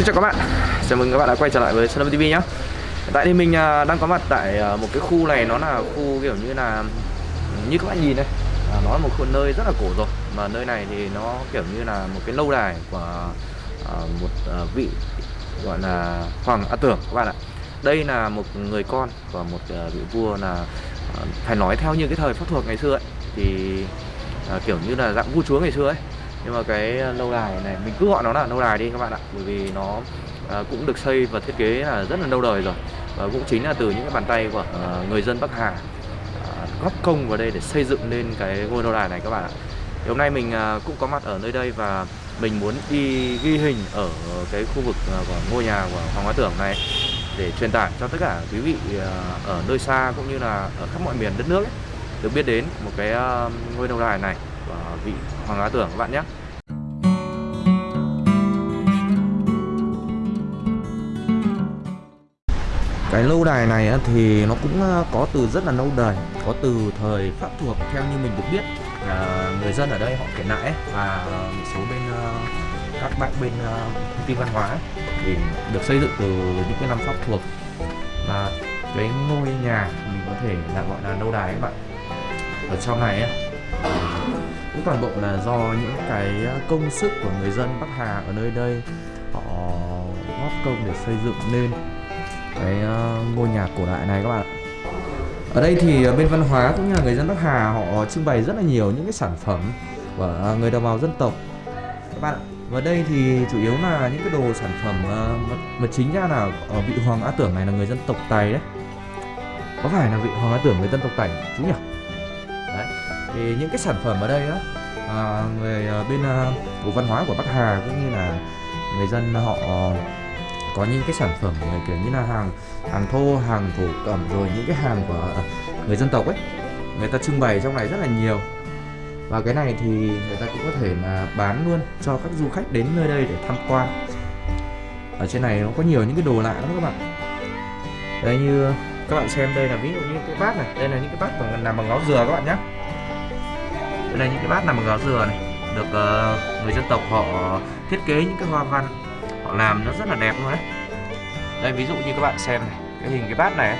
Xin chào các bạn, chào mừng các bạn đã quay trở lại với Sơn TV nhé Hiện tại thì mình à, đang có mặt tại à, một cái khu này nó là khu kiểu như là ừ, Như các bạn nhìn đây, à, nó là một khu nơi rất là cổ rồi Mà nơi này thì nó kiểu như là một cái lâu đài của một vị gọi là Hoàng A Tưởng các bạn ạ. Đây là một người con của một vị vua là phải nói theo như cái thời pháp thuộc ngày xưa ấy Thì kiểu như là dạng vua chúa ngày xưa ấy nhưng mà cái ờ, lâu đài này mình cứ gọi nó là lâu đài đi các bạn ạ. Bởi vì nó à, cũng được xây và thiết kế là rất là lâu đời rồi. Và cũng chính là từ những cái bàn tay của à, người dân Bắc Hà à, góp công vào đây để xây dựng lên cái ngôi lâu đài này các bạn ạ. Thì hôm nay mình à, cũng có mặt ở nơi đây và mình muốn đi ghi hình ở cái khu vực à, của ngôi nhà của Hoàng Hóa Tưởng này để truyền tải cho tất cả quý vị ở nơi xa cũng như là ở khắp mọi miền đất nước ấy, được biết đến một cái ngôi lâu đài này và vị Hoàng Hóa Tưởng các bạn nhé. Cái lâu đài này thì nó cũng ờ, có từ rất là lâu đời Có từ thời Pháp thuộc theo như mình được biết. Là Người dân ở đây họ kể lại Và một số bên ờ, các bạn bên thông tin văn hóa Thì được xây dựng từ những cái năm Pháp thuộc. Và cái ngôi nhà mình có thể là gọi là lâu đài các bạn. Ở trong này ấy, cũng toàn bộ là do những cái à, công sức của người dân Bắc Hà ở nơi đây họ góp công để xây dựng nên cái à, ngôi nhà cổ đại này các bạn ở đây thì à, bên văn hóa cũng như là người dân Bắc Hà họ trưng bày rất là nhiều những cái sản phẩm của người đồng bào dân tộc. Các bạn và đây thì chủ yếu là những cái đồ sản phẩm mà chính ra là ở vị Hoàng A Tưởng này là người dân tộc Tày đấy. Có phải là vị Hoàng A Tưởng người dân tộc Tày chú nhỉ? Thì những cái sản phẩm ở đây á. À, người à, bên à, bộ văn hóa của Bắc Hà cũng như là người dân họ ờ, có những cái sản phẩm kiểu như là hàng hàng thô hàng thổ cẩm rồi những cái hàng của à, người dân tộc ấy. Người ta trưng bày trong này rất là nhiều. Và cái này thì người ta cũng có thể là bán luôn cho các du khách đến nơi đây để tham quan. Ở trên này nó có nhiều những cái đồ lạ lắm các bạn. Đây như các bạn xem đây là ví dụ như cái bát này. Đây là những cái bát bằng làm bằng ngó dừa các bạn nhé đây là những cái bát làm bằng gáo dừa này được uh, người dân tộc họ thiết kế những cái hoa văn họ làm nó rất là đẹp luôn đấy. Đây ví dụ như các bạn xem này cái hình cái bát này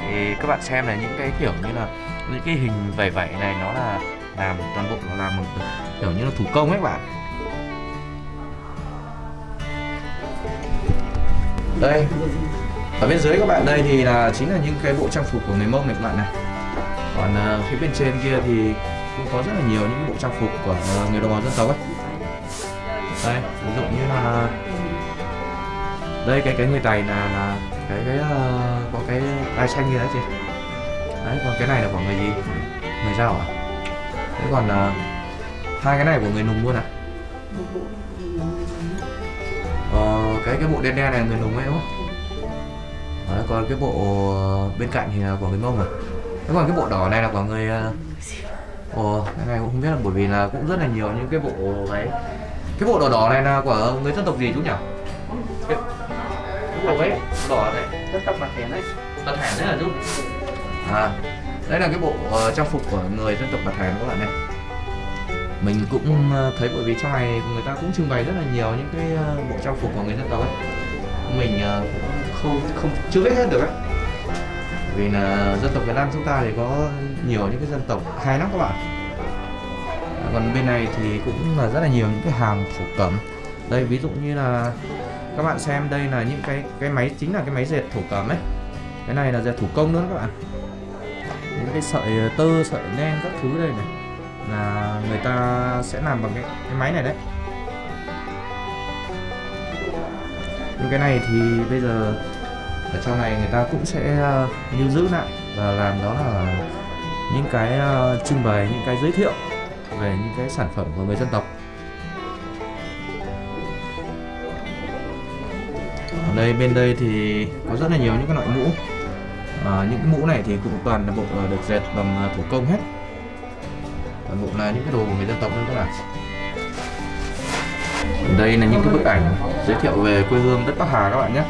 thì các bạn xem là những cái kiểu như là những cái hình vẩy vẩy này nó là làm toàn bộ nó làm một kiểu như là thủ công ấy bạn. Đây ở bên dưới các bạn đây thì là chính là những cái bộ trang phục của người mông này các bạn này. Còn uh, phía bên trên kia thì cũng có rất là nhiều những bộ trang phục của người đồng bào dân tộc ấy. Đây ví dụ như là đây cái cái người tày là là cái cái uh, có cái ai xanh như đấy chị. Đấy còn cái này là của người gì? Người giao à thế còn uh, hai cái này của người nùng luôn à ờ, cái cái bộ đen đen này người nùng ấy đúng không? Đấy, còn cái bộ bên cạnh thì là của người mông à. Thế còn cái bộ đỏ này là của người uh, ồ cái này cũng không biết là bởi vì là cũng rất là nhiều những cái bộ đấy. Cái bộ đỏ đỏ này là của người dân tộc gì chú nhỉ? Cái, bộ ấy đỏ này. Dân tộc Bà Thẻn đấy. Bà Thẻn đấy là chú. À đây là cái bộ uh, trang phục của người dân tộc Bà Thẻn các bạn này mình cũng uh, thấy bởi vì trong này người ta cũng trưng bày rất là nhiều những cái uh, bộ trang phục của người dân tộc ấy. Mình uh, không không chưa biết hết được ấy vì là dân tộc Việt Nam chúng ta thì có nhiều những cái dân tộc hay lắm các bạn. Còn bên này thì cũng là rất là nhiều những cái hàng thổ cẩm. Đây ví dụ như là các bạn xem đây là những cái cái máy chính là cái máy dệt thổ cẩm ấy. Cái này là dệt thủ công nữa các bạn. Những cái sợi ờ, tơ sợi len các thứ đây này là người ta sẽ làm bằng cái, cái máy này đấy. Nhưng cái này thì bây giờ ở trong này người ta cũng sẽ ờ, lưu giữ lại và làm đó là những cái uh, trưng bày những cái giới thiệu về những cái sản phẩm của người dân tộc. Ở đây bên đây thì có rất là nhiều những cái loại mũ. À, những cái mũ này thì cũng toàn là bộ được dệt bằng thủ công hết. Toàn bộ là những cái đồ của người dân tộc luôn các bạn. Đây là những cái bức ảnh giới thiệu về quê hương đất Bắc Hà các bạn nhé.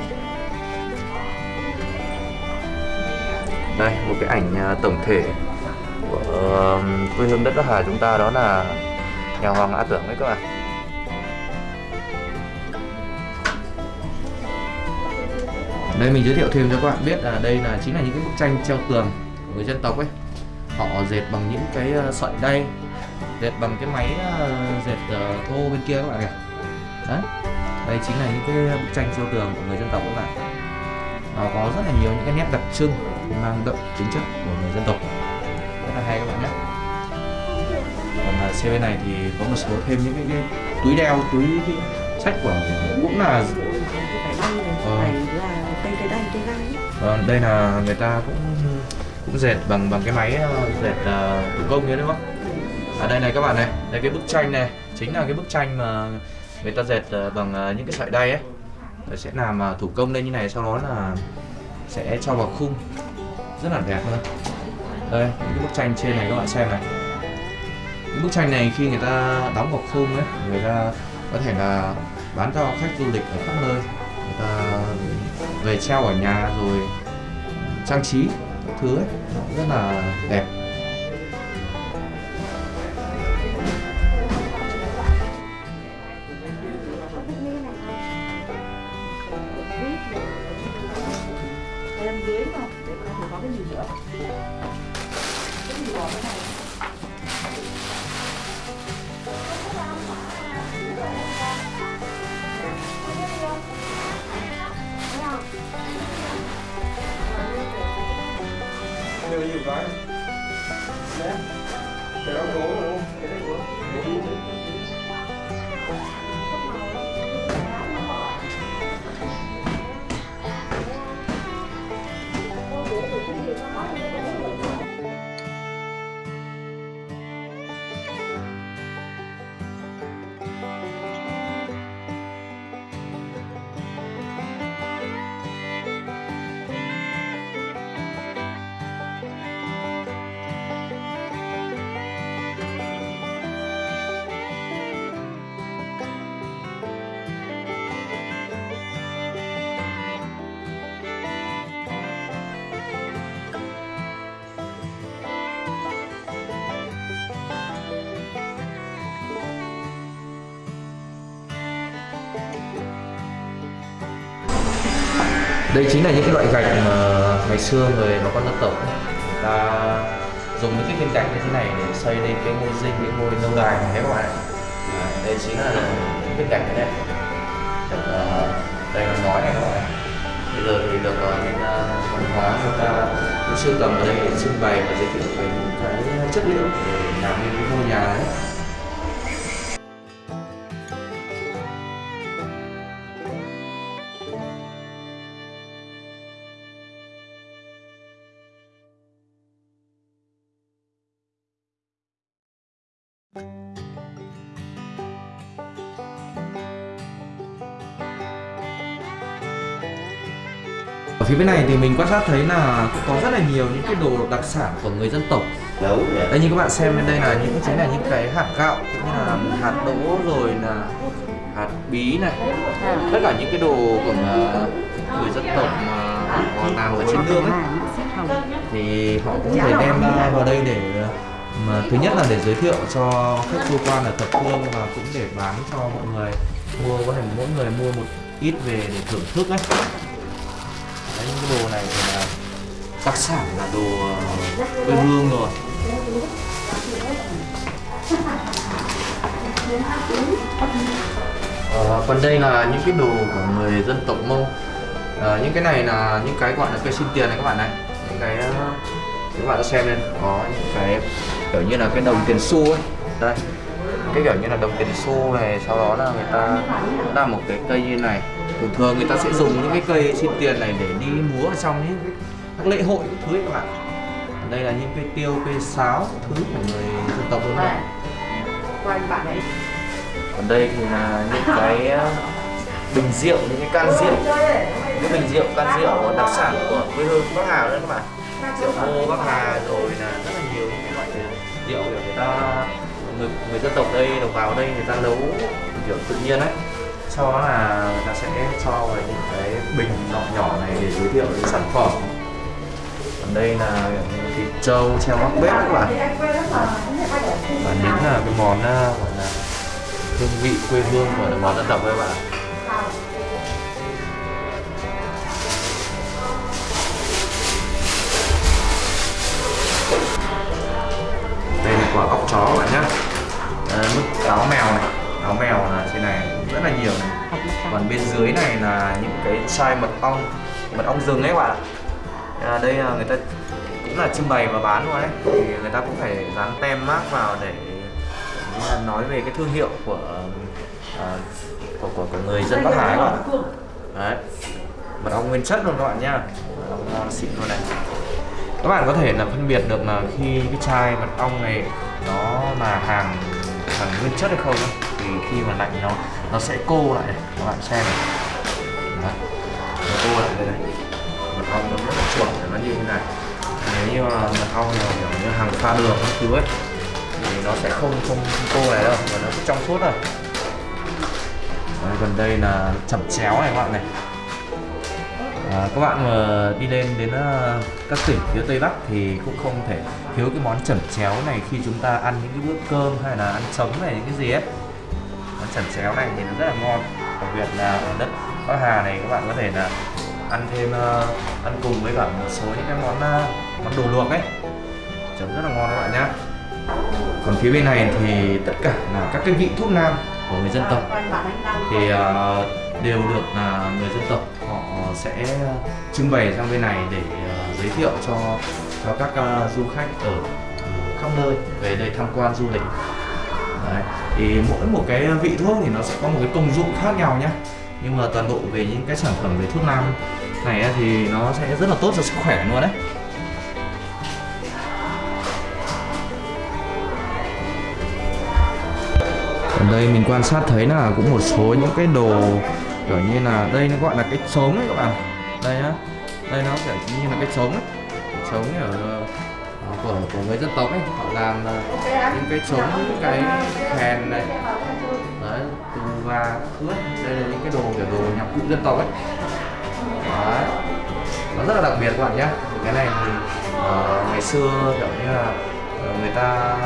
Đây, một cái ảnh à, tổng thể của quê hương đất Bắc Hà chúng ta, đó là nhà Hoàng A Tưởng đấy các bạn. Đây, mình giới thiệu thêm cho các bạn biết là đây là chính là những cái bức tranh treo tường của người dân tộc ấy. Họ dệt bằng những cái ờ, sợi đay, dệt bằng cái máy ờ, dệt ờ, thô bên kia các bạn kìa đấy, đây chính là những cái bức tranh treo tường của người dân tộc các bạn. Nó có rất là nhiều những cái nét đặc trưng mang đậm tính chất của người dân tộc rất là hay các bạn nhé còn là xe bên này thì có một số thêm những cái, cái túi đeo túi cái sách của cũng là Ờ. Vâng, đây là người ta cũng cũng dệt bằng bằng cái máy ờ, dệt ờ, thủ công đấy đúng không? À đây này các bạn này, đây cái bức tranh này chính là cái bức tranh mà người ta dệt ờ, bằng những cái sợi đay ấy. Rồi sẽ làm thủ công lên như này sau đó là sẽ cho vào khung rất là đẹp luôn. Đây, những cái bức tranh trên này các bạn xem này. Những bức tranh này khi người ta đóng vào khung ấy, người ta có thể là bán cho khách du lịch ở khắp nơi người ta về treo ở nhà rồi trang trí các thứ ấy rất là đẹp cái gì nữa Cái gì bỏ cái này Đưa nhiều cái Đấy Cái đó gỗ đúng không? Cái đó cố Đây chính là những cái loại gạch mà ngày xưa người bà con dân tộc người ta dùng những cái viên gạch như thế này để xây lên cái ngôi dinh, cái ngôi lâu đài này các bạn ạ. À, đây chính là những viên gạch này. Được, uh, đây là nói này các bạn. Bây giờ thì được uh, những ờ, văn hóa người ta cũng sưu tầm ở đây để trưng bày và giới thiệu về những cái chất liệu để làm nên cái ngôi nhà đấy. Ở phía bên này thì mình quan sát thấy là cũng có rất là nhiều những cái đồ đặc sản của người dân tộc. Rồi. Đây như các bạn xem bên đây là những chính là những cái hạt gạo cũng như là hạt đỗ rồi là hạt bí này. Tất cả những cái đồ của ờ, người dân tộc mà họ làm ở trên nương ấy thì họ cũng thể đem ra vào đây để ờ, mà thứ nhất là để giới thiệu cho khách du quan ở thập phương và cũng để bán cho mọi người. Mua có thể mỗi người mua một ít về để thưởng thức ấy. Đấy, những cái đồ này thì là đặc sản là đồ ờ, quê hương rồi. À, còn đây là những cái đồ của người dân tộc Mông. À, những cái này là những cái gọi là cây xin tiền này các bạn này. Những cái các bạn đã xem lên có những cái kiểu như là cái đồng tiền xu ấy. Đây cái kiểu như là đồng tiền xu này, sau đó là người ta làm một cái cây như này. Thường thường người ta sẽ dùng những cái cây xin tiền này để đi múa ở trong những cái các lễ hội các thứ ấy các bạn. Đây là những cây tiêu, cây sáo thứ của người dân tộc luôn này. Bạn ấy còn đây thì là những cái ờ, bình rượu, những cái can rượu. Những bình rượu, can rượu đặc sản của quê hương bắc hà đấy các bạn. Rượu ngô bắc hà rồi là người, người dân tộc đây đồng bào đây người ta nấu kiểu tự nhiên ấy. Sau đó là người ta sẽ cho vào những cái bình nhỏ nhỏ này để giới thiệu những sản phẩm. Còn đây là thịt trâu treo mắc bếp các bạn. Và những là cái món à, gọi là hương vị quê hương của đồng bào dân tộc các bạn chó các bạn nhé à, mức áo mèo này áo mèo là trên này cũng rất là nhiều này. Còn bên dưới này là những cái chai mật ong mật ong rừng ấy các bạn ạ. À, đây à, người ta cũng là trưng bày và bán luôn đấy thì người ta cũng phải dán tem mác vào để nói về cái thương hiệu của à, của, của, của người dân Bắc Hải các bạn đấy mật ong nguyên chất luôn các bạn nha, ngon xịn luôn này. Các bạn có thể là phân biệt được là khi cái chai mật ong này nó là hàng hàng nguyên chất hay không ấy. thì khi mà lạnh nó nó sẽ cô lại này các bạn xem này. Đó. nó cô lại đây này. Mật ong nó rất là chuẩn nó như thế này. Nếu như mà mật ong là kiểu như hàng pha đường các thứ ấy thì nó sẽ không không, không cô này đâu và nó trong suốt rồi Đấy, gần đây là chẩm chéo này các bạn này à, các bạn mà đi lên đến uh, các tỉnh phía tây bắc thì cũng không thể thiếu cái món chẩm chéo này khi chúng ta ăn những cái bữa cơm hay là ăn sống này những cái gì ấy. Món chẩm chéo này thì nó rất là ngon đặc biệt là ở đất bắc hà này các bạn có thể là ăn thêm uh, ăn cùng với cả một số những cái món uh, món đồ luộc ấy. Chấm rất là ngon các bạn nhá. Còn phía bên này thì tất cả là các cái vị thuốc nam của người dân tộc. Thì uh, đều được là người dân tộc họ sẽ trưng bày sang bên này để à, giới thiệu cho cho các à, du khách ở ừ, khắp nơi về đây tham quan du lịch Đấy. thì mỗi một cái vị thuốc thì nó sẽ có một cái công dụng khác nhau nhé nhưng mà toàn bộ về những cái sản phẩm về thuốc nam này thì nó sẽ rất là tốt cho sức khỏe luôn đấy ở đây mình quan sát thấy là cũng một số những cái đồ kiểu như là đây nó gọi là cái trống ấy các bạn. Đây á đây nó kiểu như là cái trống ấy. Trống ở ờ, của của người dân tộc ấy. Họ làm ờ, những cái trống những cái khen này. Đấy từ và ướt. Đây là những cái đồ kiểu đồ nhạc cụ dân tộc ấy. Đấy. Nó rất là đặc biệt các bạn nhé cái này thì uh, ngày xưa kiểu như là người ta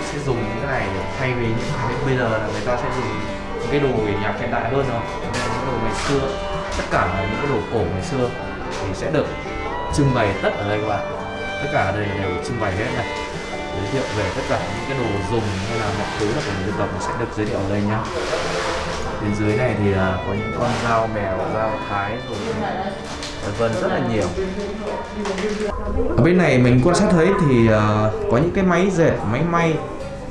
sẽ dùng những cái này thay vì những cái bây giờ là người ta sẽ dùng những cái đồ về nhạc hiện đại hơn rồi. Những đồ ngày xưa tất cả là những cái đồ cổ ngày xưa thì sẽ được trưng bày tất ở đây các bạn. Tất cả ở đây đều trưng bày hết này. Giới thiệu về tất cả những cái đồ dùng hay là mọi thứ là của người dân tộc sẽ được giới thiệu ở đây nhá. Bên dưới này thì là có những con dao mèo dao thái rồi vân vân rất là nhiều. Ở bên này mình quan sát thấy thì uh, có những cái máy dệt máy may.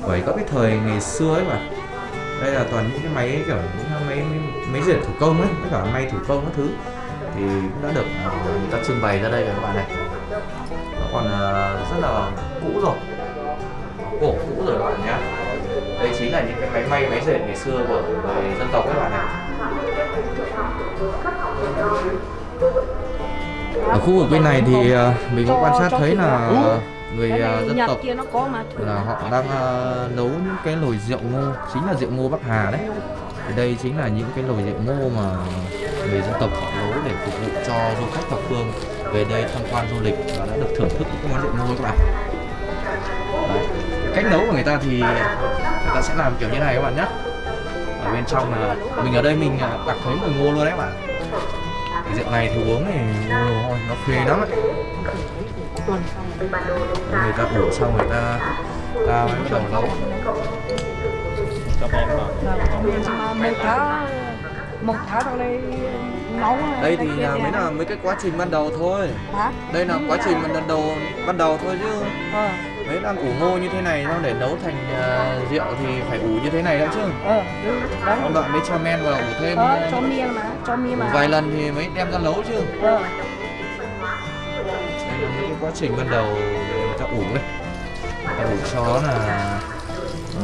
Bởi các cái thời ngày xưa ấy mà đây là toàn những cái máy kiểu những máy máy, máy dệt thủ công ấy tất cả may thủ công các thứ. Thì cũng đã được uh, người ta trưng bày ra đây rồi các bạn này. nó còn uh, rất là cũ rồi. Cổ cũ rồi các bạn nhé đây chính là những cái máy may máy dệt ngày xưa của người dân tộc các bạn này. Ở khu vực bên này thì uh, mình cũng quan sát thấy là người uh, dân tộc kia nó có mà là họ đang uh, nấu những cái nồi rượu ngô chính là rượu ngô Bắc Hà đấy. Thì đây chính là những cái nồi rượu ngô mà người dân tộc họ nấu để phục vụ cho du khách thập phương về đây tham quan du lịch và đã được thưởng thức những món rượu ngô các bạn. Đấy. cách nấu của người ta thì người ta sẽ làm kiểu như này các bạn nhé. Ở bên trong là mình ở đây mình đặt thấy mùi ngô luôn đấy các bạn. Cái rượu này thì uống thì ôi, nó phê lắm ấy Đấy, người ta ủ xong người ta ta mới bắt đầu nấu mà một tháng một tháng ở đây nấu đây thì là mới là mấy cái quá trình ban đầu thôi. Hả? Đây là quá trình ban đầu ban đầu thôi chứ. Ờ. Mấy đang ủ ngô như thế này xong để nấu thành uh, rượu thì phải ủ như thế này đã chứ. Ờ đúng đấy. Ông đoạn mới cho men vào ủ thêm. Ờ cho miên mà cho miên mà. Vài lần thì mới đem ra nấu chứ. Ờ những cái quá trình ban đầu người ta ủ đấy người ta ủ cho nó là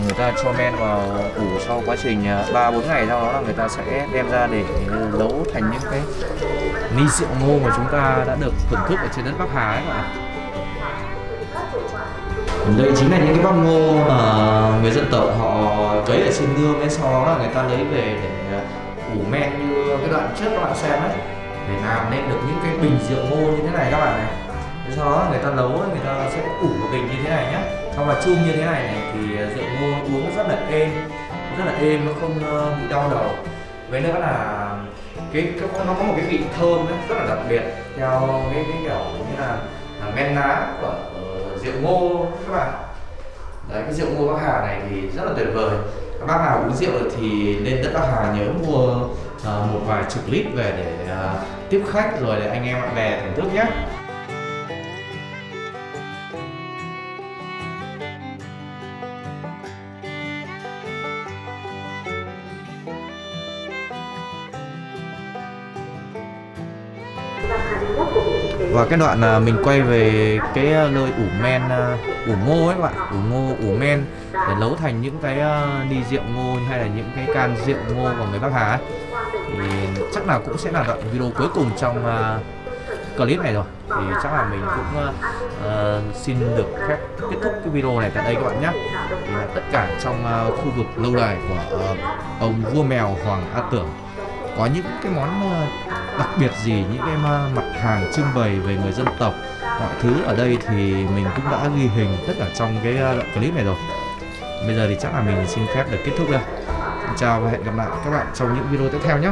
người ta cho men vào ủ sau quá trình à, ba bốn ngày sau đó là người ta sẽ đem ra để nấu thành những cái ni rượu ngô mà chúng ta đã được thưởng thức ở trên đất Bắc Hà ấy các bạn đây chính là những cái bắp ngô mà người dân tộc họ cấy ở trên nương ấy sau đó là người ta lấy về để à, ủ men như cái đoạn trước các bạn xem ấy. Để làm nên được những cái bình rượu ngô như thế này các bạn này sau đó người ta nấu người ta sẽ ủ một bình như thế này nhé xong và chum như thế này này thì ờ, rượu ngô uống rất là êm rất là êm nó không ờ, bị đau đầu. Với nữa là cái, cái nó có một cái vị thơm ấy, rất là đặc biệt theo cái cái kiểu như là, là men lá của uh, rượu ngô các bạn. Đấy cái rượu ngô bắc hà này thì rất là tuyệt vời. Các bác nào uống rượu thì lên đất bắc hà nhớ mua uh, một vài chục lít về để uh, tiếp khách rồi để anh em bạn bè thưởng thức nhé cái đoạn à, mình quay về cái à, nơi ủ men à, ủ ngô ấy các bạn. Ủ ngô ủ men để nấu thành những cái à, ly rượu ngô hay là những cái can rượu ngô của người Bắc Hà ấy. thì chắc là cũng sẽ là đoạn video cuối cùng trong à, clip này rồi. Thì chắc là mình cũng uh, xin được phép kết thúc cái video này tại đây các bạn nhé. Thì là tất cả trong uh, khu vực lâu đài của uh, ông vua mèo Hoàng A Tưởng. Có những cái món uh, đặc biệt gì những cái uh, mặt hàng trưng bày về người dân tộc. Mọi thứ ở đây thì mình cũng đã ghi hình tất cả trong cái ờ, đoạn clip này rồi. Bây giờ thì chắc là mình xin phép được kết thúc đây. Xin chào và hẹn gặp lại các bạn trong những video tiếp theo nhé.